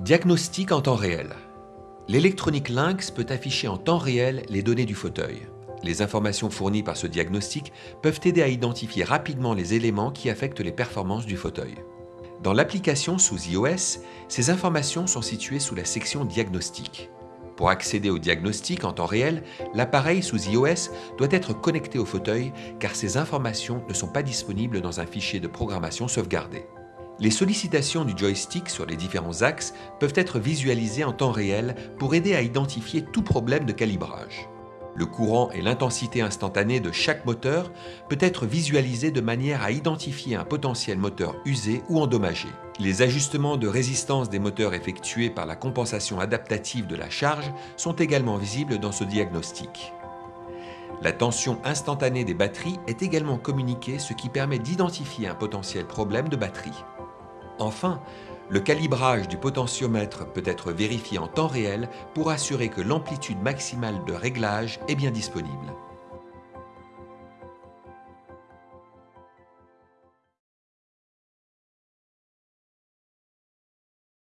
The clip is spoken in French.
Diagnostic en temps réel. L'électronique Lynx peut afficher en temps réel les données du fauteuil. Les informations fournies par ce diagnostic peuvent aider à identifier rapidement les éléments qui affectent les performances du fauteuil. Dans l'application sous iOS, ces informations sont situées sous la section Diagnostic. Pour accéder au diagnostic en temps réel, l'appareil sous iOS doit être connecté au fauteuil car ces informations ne sont pas disponibles dans un fichier de programmation sauvegardé. Les sollicitations du joystick sur les différents axes peuvent être visualisées en temps réel pour aider à identifier tout problème de calibrage. Le courant et l'intensité instantanée de chaque moteur peut être visualisé de manière à identifier un potentiel moteur usé ou endommagé. Les ajustements de résistance des moteurs effectués par la compensation adaptative de la charge sont également visibles dans ce diagnostic. La tension instantanée des batteries est également communiquée ce qui permet d'identifier un potentiel problème de batterie. Enfin, le calibrage du potentiomètre peut être vérifié en temps réel pour assurer que l'amplitude maximale de réglage est bien disponible.